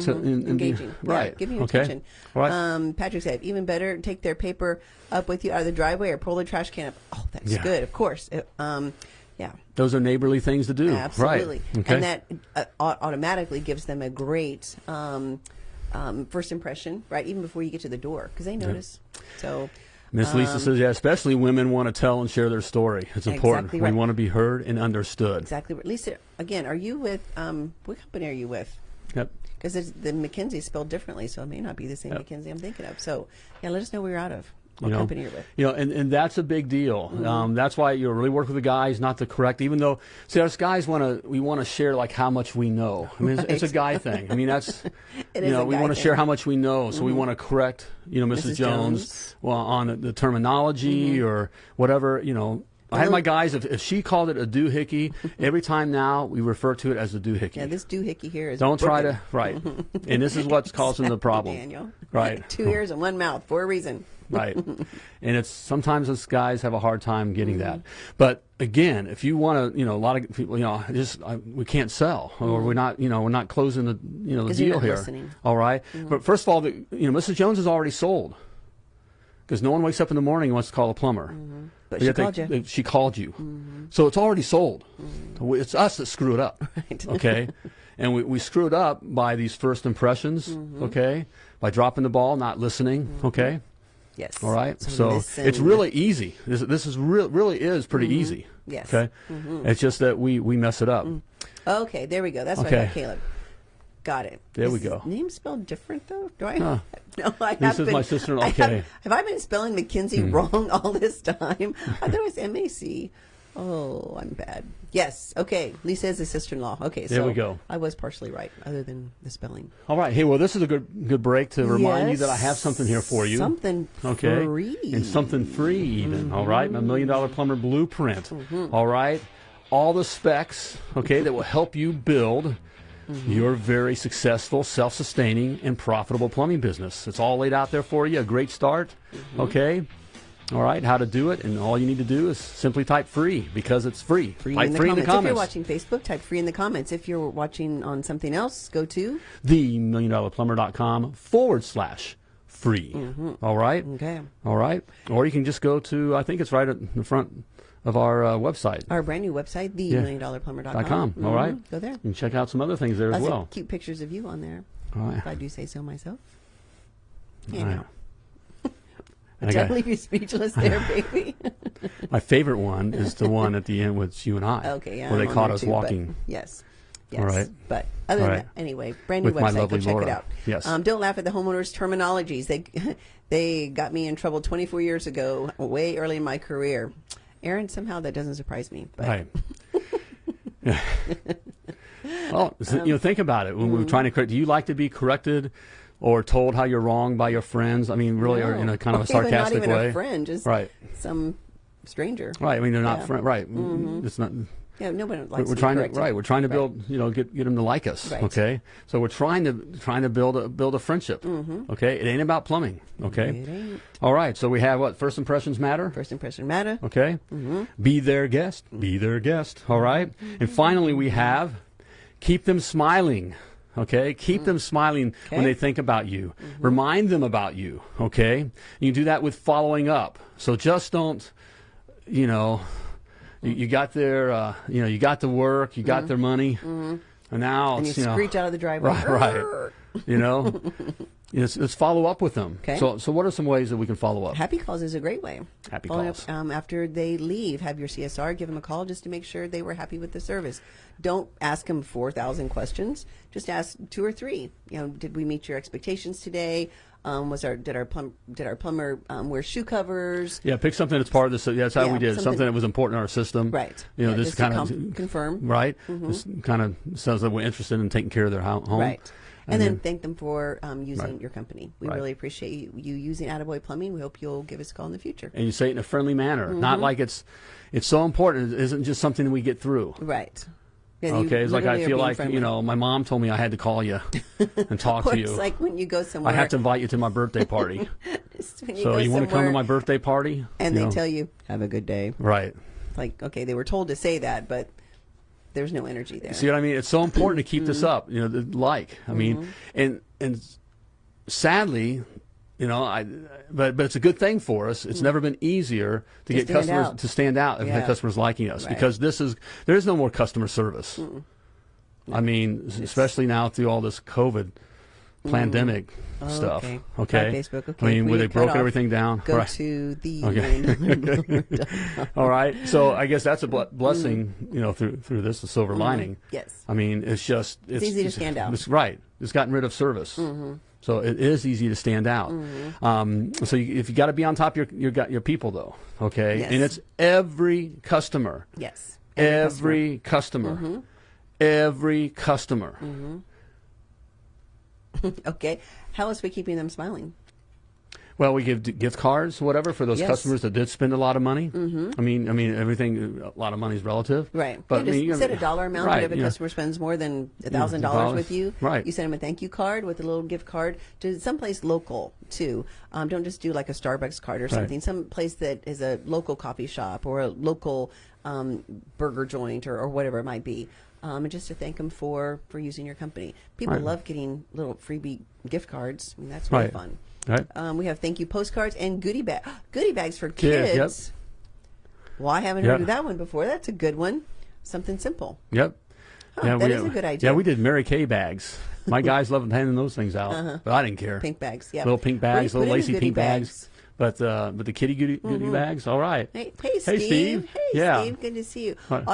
B: To, and- and be-
C: Engaging. Yeah,
B: right.
C: giving you
B: okay.
C: attention.
B: Right.
C: Um, Patrick said, even better, take their paper up with you out of the driveway or pull the trash can up. Oh, that's
B: Yeah.
C: good. Of course. Uh, um, yeah.
B: Those are neighborly things to do.
C: Absolutely.
B: Right. Okay.
C: And that uh, automatically gives them a great um, um, first impression, right? Even before you get to the door, because they notice. So,
B: Miss Lisa
C: um,
B: says, yeah, especially women want to tell and share their story. It's important.
C: Exactly
B: We want to be heard and understood.
C: exactly. Lisa, again, are you with, um, what company are you with?
B: Yep.
C: Because the McKinsey is spelled differently, so it may not be the same
B: Yep.
C: McKinsey I'm thinking of. So, yeah, let us know where you're out of, what
B: you know,
C: company you're with.
B: You know, and, and that's a big deal.
C: Mm-hmm.
B: Um, that's why you really work with the guys, not to correct. Even though, see, us guys want to, we want to share like how much we know. I mean, it's, it's a guy thing. I mean, that's, [LAUGHS]
C: It
B: you know, we want to.
C: Mm-hmm.
B: share how much we know. So we want to correct, you know, Mrs.
C: Mrs.
B: Jones, well, on the, the terminology
C: Mm-hmm.
B: or whatever. You know, I had my guys. If, if she called it a doohickey, [LAUGHS] every time now we refer to it as a doohickey.
C: Yeah, this doohickey here is.
B: Don't try
C: broken.
B: to right, [LAUGHS] and this is what's causing the problem.
C: Daniel.
B: Right.
C: Two ears and one mouth for a reason.
B: Right [LAUGHS] and it's sometimes us guys have a hard time getting that
C: Mm-hmm.
B: but again if you want to you know a lot of people you know just I, we can't sell or we're not you know we're not closing the you know the
C: Mm-hmm.
B: deal here
C: listening. Mm-hmm.
B: all right? but first of all the, you know mrs jones is already sold because no one wakes up in the morning and wants to call a plumber
C: But
B: Yet
C: she called you. Mm-hmm.
B: they- she called you so it's already sold it's us that screw it up [LAUGHS]
C: Right. [LAUGHS]
B: okay and we, we screw it up by these first impressions
C: Mm-hmm.
B: okay by dropping the ball not listening okay
C: Yes.
B: all right, so
C: listen.
B: it's really easy. This, this is real, really is pretty easy.
C: Mm-hmm. Yes. Mm-hmm.
B: Okay, it's just that we we mess it up.
C: Okay, there we go. That's what
B: Okay.
C: I got, Caleb. Got it.
B: There we go.
C: Name spelled different though? Do I?
B: Huh. [LAUGHS]
C: No, I
B: This
C: have
B: is
C: been,
B: my sister-in-law,
C: I have- Have, I been spelling McKinsey wrong [LAUGHS] all this time? I thought it was M A C. [LAUGHS] Oh, I'm bad. Yes. Okay. Lisa is a sister-in-law. Okay.
B: There
C: so
B: we go.
C: I was partially right, other than the spelling.
B: All right, hey, well, this is a good good break to remind you that I have something here for you.
C: Something
B: okay,
C: free.
B: and something free even. all right, my million dollar plumber blueprint.
C: Mm-hmm.
B: all right, all the specs. Okay, that will help you build.
C: Mm-hmm.
B: Your very successful, self sustaining, and profitable plumbing business. It's all laid out there for you. A great start.
C: Mm-hmm.
B: Okay. All right. How to do it. And all you need to do is simply type free because it's free.
C: Free in the
B: free
C: comments.
B: in the comments.
C: If you're watching Facebook, type free in the comments. If you're watching on something else, go to
B: the million dollar plumber.com forward slash free. All right.
C: Mm-hmm. okay.
B: All right. Or you can just go to, I think it's right at the front of our uh, website.
C: Our brand new website, the
B: Yeah.
C: million dollar plumber.com.
B: Dot com. All right.
C: Mhm. Go there.
B: And check out some other things there as well.
C: cute pictures of you on there.
B: All right.
C: If I do say so myself.
B: All
C: You
B: right. And
C: Did I
B: got-
C: leave you speechless there, [LAUGHS] baby?
B: my favorite one is the one at the end with you and I.
C: okay, yeah.
B: Where
C: I'm
B: they caught us
C: too,
B: walking.
C: Yes. Yes.
B: All right.
C: But other
B: All
C: than
B: right.
C: that, anyway, brand new
B: With my
C: website. Go check it out.
B: Yes.
C: Um, don't laugh at the homeowners' terminologies. They [LAUGHS] they got me in trouble 24 years ago, way early in my career. Aaron, somehow that doesn't surprise me. But
B: Right. [LAUGHS] Well, so, you know, think about it. When
C: mm-hmm.
B: we're trying to correct, do you like to be corrected or told how you're wrong by your friends? I mean, really, or in a kind of a sarcastic
C: not even
B: way.
C: a friend, just
B: Right.
C: some stranger.
B: Right. I mean, they're not
C: Yeah.
B: friend. Right. It's not.
C: Yeah, nobody likes
B: We're, we're trying to right. We're trying to
C: Right.
B: build. You know, get get them to like us.
C: Right.
B: Okay. So we're trying to trying to build a build a friendship. Okay. It ain't about plumbing. Okay.
C: It ain't.
B: All right. So we have what first impressions matter.
C: First impression matter.
B: Okay.
C: Mm-hmm.
B: Be their guest. Be their guest. All right? And finally, we have keep them smiling. Okay. Keep mm. them smiling when they think about you. Mm-hmm. Remind them about you. Okay. You do that with following up. So just don't, you know, you, you got their, uh, you know, you got the work, you got mm-hmm. their money, mm-hmm. and now
C: And you
B: you know,
C: screech out of the driveway. [LAUGHS]
B: Right, right. You know, [LAUGHS] let's, let's follow up with them.
C: Okay.
B: So, so what are some ways that we can follow up?
C: Happy calls is a great way.
B: Happy
C: Following
B: calls.
C: Up, um, after they leave, have your CSR give them a call just to make sure they were happy with the service. Don't ask them four thousand questions. Just ask two or three. You know, did we meet your expectations today? Um, was our did our plum did our plumber um, wear shoe covers?
B: Yeah, pick something that's part of this. Yeah, that's how
C: Yeah,
B: we did. Something,
C: something-
B: that was important in our system.
C: Right.
B: You know,
C: Yeah,
B: this kind of
C: confirm.
B: Right. This kind of sounds like we're interested in taking care of their home.
C: Right. And, then thank them for um, using
B: Right.
C: your company. We
B: Right.
C: really appreciate you, you using Attaboy Plumbing. We hope you'll give us a call in the future.
B: and you say it in a friendly manner, not
C: Mm-hmm.
B: like it's it's so important. It isn't just something we get through.
C: Right. Yeah,
B: Okay, it's like I feel like
C: friendly.
B: you know, my mom told me I had to call you and [LAUGHS] talk to
C: it's
B: you.
C: like when you go somewhere.
B: I have to invite you to my birthday [LAUGHS] party.
C: it's when
B: so you want to come to my birthday party?
C: And they
B: know?
C: tell you, have a good day.
B: right.
C: Like, okay, they were told to say that, but there's no energy there.
B: See what I mean? It's so important to keep
C: Mm-hmm.
B: this up. You know, the like. I mean, and and sadly, you know, I but but it's a good thing for us. It's never been easier to,
C: Mm. To
B: get customers
C: out.
B: to stand out and
C: Yeah.
B: have customers liking us
C: Right.
B: because this is there is no more customer service. I mean, s- especially now through all this COVID pandemic
C: Oh,
B: stuff.
C: okay.
B: Okay.
C: Facebook, okay.
B: I mean, where they broke
C: off.
B: everything down.
C: Go
B: right.
C: to the [LAUGHS]
B: Okay. [LAUGHS] [LAUGHS] All right. So I guess that's a ble- blessing, you know, through through this, the silver lining.
C: Mm-hmm. Yes.
B: I mean, it's just it's,
C: easy to stand out. Mm-hmm.
B: It's right. It's gotten rid of service. -hmm. So it is easy to stand out. -hmm. Um, so you, if you got to be on top of your your your people though, okay,
C: Yes.
B: and it's every customer,
C: Yes.
B: every customer, every customer. [LAUGHS]
C: Okay. How else are we keeping them smiling?
B: Well, we give gift cards, whatever, for those
C: Yes.
B: customers that did spend a lot of money. Mm-hmm. I mean, I mean, everything. A lot of money is relative,
C: Right.
B: But
C: yeah,
B: I mean, you
C: set a dollar amount.
B: right,
C: but if a
B: you know.
C: customer spends more than a thousand dollars with you,
B: Right.
C: you send them a thank you card with a little gift card to someplace local too. Um, don't just do like a Starbucks card or something. Some place that is a local coffee shop or a local um, burger joint or, or whatever it might be. Um, and just to thank them for for using your company. People
B: Right.
C: love getting little freebie gift cards. I mean, that's really
B: Right.
C: fun.
B: Right.
C: Um, we have thank you postcards and goodie bag [GASPS] goodie bags for
B: Kids,
C: kids.
B: yep.
C: Well, I haven't
B: Yeah.
C: heard of that one before. That's a good one. Something simple.
B: Yep.
C: Huh, that is a good idea.
B: Yeah, we did Mary Kay bags. My [LAUGHS] guys loved handing those things out, but I didn't care.
C: Pink bags, yeah.
B: Little pink
C: Where do you
B: bags, little lacy pink bags.
C: bags?
B: But uh, but the kitty goodie, goodie bags, all right.
C: Hey, hey, Steve.
B: Hey, Steve.
C: Hey,
B: Yeah.
C: Steve. Good to see you. Um,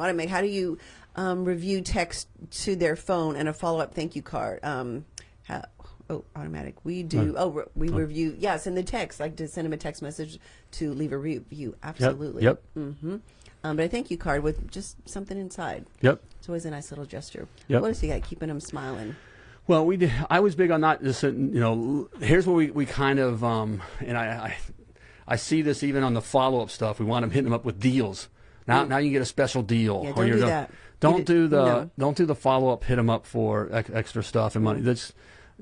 C: Automate, how do you um, review text to their phone and a follow up thank you card? Um, how, oh, automatic. We do. Oh, we review. Yes, in the text, like to send them a text message to leave a review. Absolutely.
B: Yep.
C: Yep. Mhm. Um, but a thank you card with just something inside.
B: Yep.
C: It's always a nice little gesture.
B: Yep.
C: What else you got? Keeping them smiling.
B: Well, we did, I was big on not just you know. Here's where we, we kind of um, and I, I I see this even on the follow up stuff. We want them hitting them up with deals. Now now you get a special deal.
C: Yeah, don't
B: you're
C: do
B: gonna-
C: that.
B: Don't do the
C: no.
B: don't do the follow up. Hit them up for ex- extra stuff and money. That's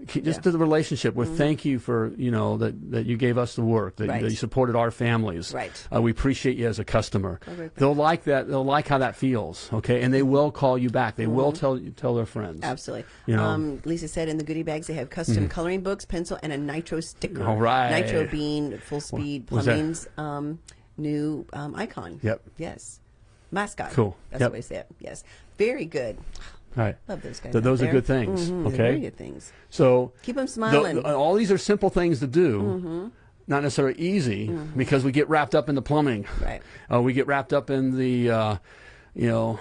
B: just
C: Yeah.
B: to the relationship with thank you for you know that, that you gave us the work that,
C: Right.
B: that you supported our families
C: Right.
B: uh, we appreciate you as a customer
C: back.
B: they'll like that they'll like how that feels okay and they will call you back they will tell tell their friends
C: Absolutely.
B: You know. Mm-hmm.
C: um, Lisa said in the goodie bags they have custom coloring books, pencil, and a nitro sticker.
B: All right.
C: Nitro bean full speed plumbing's um, new um, icon.
B: Yep.
C: Yes. Mascot.
B: Cool.
C: That's
B: Yep.
C: the way to say it. Yes. Very good.
B: right
C: Love those guys.
B: Th- those are
C: there.
B: good things
C: Mhm,
B: okay
C: Very good things.
B: so
C: Keep them smiling.
B: the- all these are simple things to do
C: Mm-hmm.
B: not necessarily easy because we get wrapped up in the plumbing
C: Right.
B: uh, we get wrapped up in the uh, you know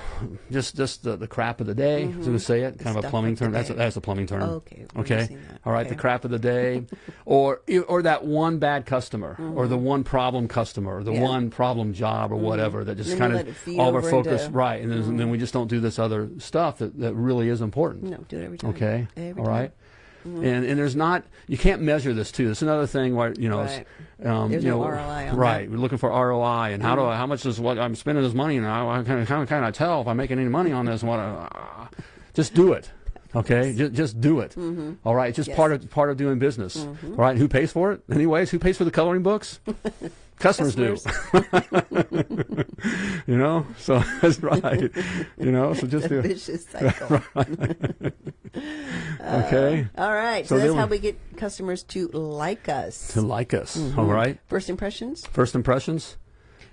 B: just just the, the crap of the day mm going to say it
C: The
B: kind of a plumbing term that's a, that's a plumbing term
C: Okay, we're
B: okay all right
C: Okay.
B: the crap of the day [LAUGHS] or or that one bad customer or the one problem customer or the
C: Mm-hmm. Yeah. Mm-hmm.
B: one problem job or whatever that just kind of all of our focus
C: into- Mm-hmm.
B: right and then, and then we just don't do this other stuff that, that really is important
C: no, do it every time.
B: Okay.
C: Every
B: All
C: time.
B: right. And and there's not you can't measure this too. It's another thing where you know, it's, um,
C: There's
B: you
C: no
B: know,
C: ROI on Mm-hmm.
B: right. We're looking for ROI and how do I, how much is what I'm spending this money and how, how can how can I tell if I'm making any money on this? And what? I, just do it. Okay, just just do it. All right, it's just
C: Mm-hmm. Yes. Mm-hmm.
B: part of part of doing business. All right, who pays for it? Anyways, who pays for the coloring books? [LAUGHS] Customers, do. [LAUGHS] you know, so [LAUGHS] that's right. You know, so just do.
C: vicious [LAUGHS] cycle.
B: Okay,
C: All right.
B: So
C: So, that's how
B: we-
C: get customers to like us.
B: to like us.
C: Mm-hmm.
B: All right.
C: First impressions?
B: First impressions,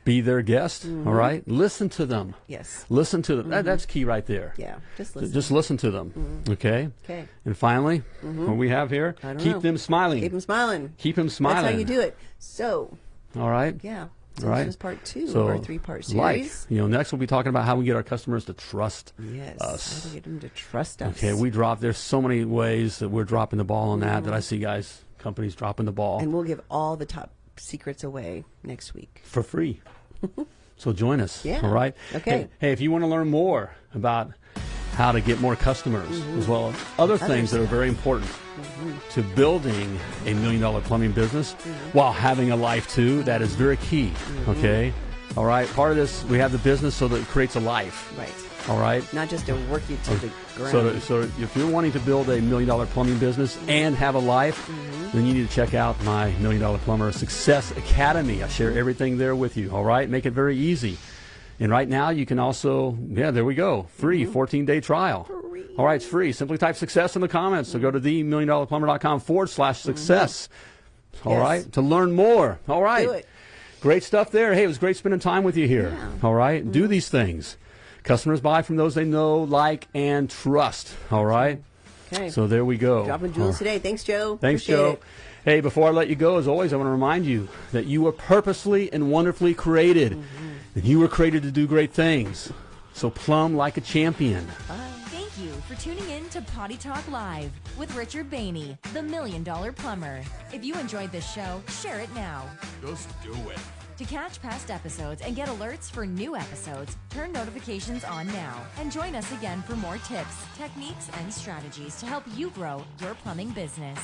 B: be their guest.
C: Mm-hmm.
B: all right, listen to them.
C: Yes.
B: Listen to them. That, that's key right there.
C: Yeah. Just listen.
B: Just listen to them. Okay.
C: okay.
B: And finally, what we have here,
C: Mm-hmm.
B: Keep
C: know.
B: them smiling.
C: Keep them smiling.
B: Keep them smiling.
C: That's how you do it. So,
B: All right.
C: yeah. So
B: right.
C: this is part two
B: So,
C: of our three-part
B: like,
C: series.
B: you know, next we'll be talking about how we get our customers to trust
C: yes.
B: us.
C: How to get them to trust us.
B: Okay, we drop. There's so many ways that we're dropping the ball on that that I see guys, companies dropping the ball
C: Mm-hmm. and we'll give all the top secrets away next week.
B: for free. [LAUGHS] so join us.
C: Yeah.
B: All right.
C: Okay.
B: Hey, hey, if you want to learn more about how to get more customers, mm-hmm. as well as other things that are very important mm-hmm. to building a million dollar plumbing business mm-hmm. while having a life too. That is very key. Okay. All right. Part of this, we have the business so that it creates a life.
C: Right.
B: All right.
C: Not just to work you to the ground.
B: So, to- so if you're wanting to build a million dollar plumbing business and have a life, then you need to check out my Million Dollar Plumber Success Academy. I share everything there with you. All right, make it very easy. And right now, you can also, yeah, there we go, free mm-hmm. 14 day trial. Free. All right, it's free. Simply type success in the comments. So go to themilliondollarplumber.com forward slash mm-hmm. success. All
C: Yes.
B: right, to learn more. All right.
C: Do it.
B: Great stuff there. Hey, it was great spending time with you here.
C: Yeah.
B: All right? Do mm-hmm. these things. Customers buy from those they know, like, and trust. All right?
C: Okay.
B: So there we go.
C: Dropping jewels
B: right.
C: today. Thanks, Joe.
B: Thanks,
C: Appreciate
B: Joe.
C: it.
B: Hey, before I let you go, as always, I want to remind you that you were purposely and wonderfully created.
C: Mm-hmm.
B: And you were created to do great things. So plumb like a champion.
D: Uh, thank you for tuning in to Potty Talk Live with Richard Bainey, the Million Dollar Plumber. If you enjoyed this show, share it now.
A: Just do it.
D: To catch past episodes and get alerts for new episodes, turn notifications on now and join us again for more tips, techniques, and strategies to help you grow your plumbing business.